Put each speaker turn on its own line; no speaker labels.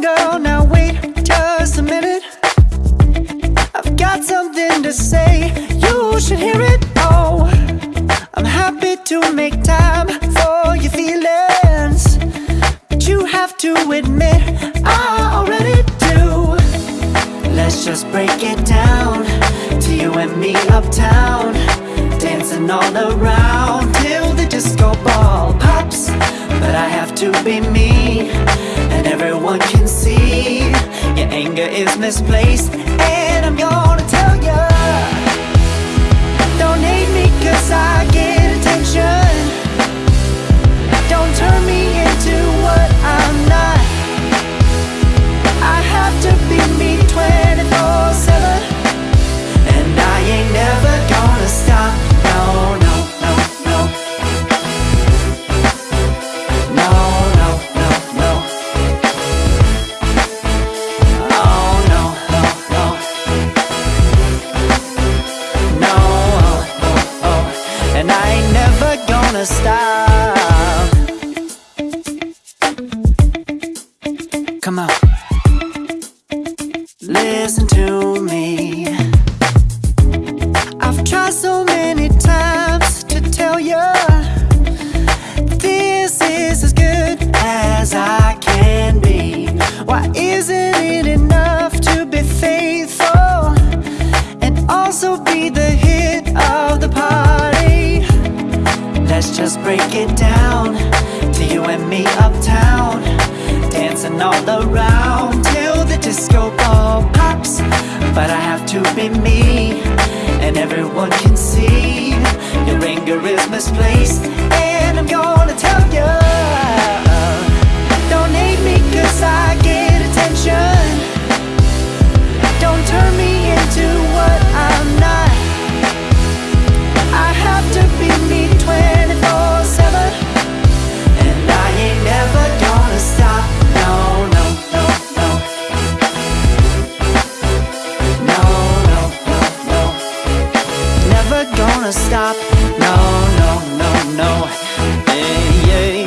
girl, now wait just a minute. I've got something to say, you should hear it Oh, I'm happy to make time for your feelings. But you have to admit, I already do. Let's just break it down To you and me uptown Dancing all around till the disco ball pops. But I have to be me. Anger is misplaced. And I'm gonna tell ya. Don't hate gonna stop. Come on, listen to me. I've tried so many times to tell you this is as good as I can be. Why isn't it enough to be faithful? and also be the break it down to you and me uptown, dancing all around till the disco ball pops. But I have to be me, and everyone can see your anger is misplaced. No, no, no, no. yeah, yeah.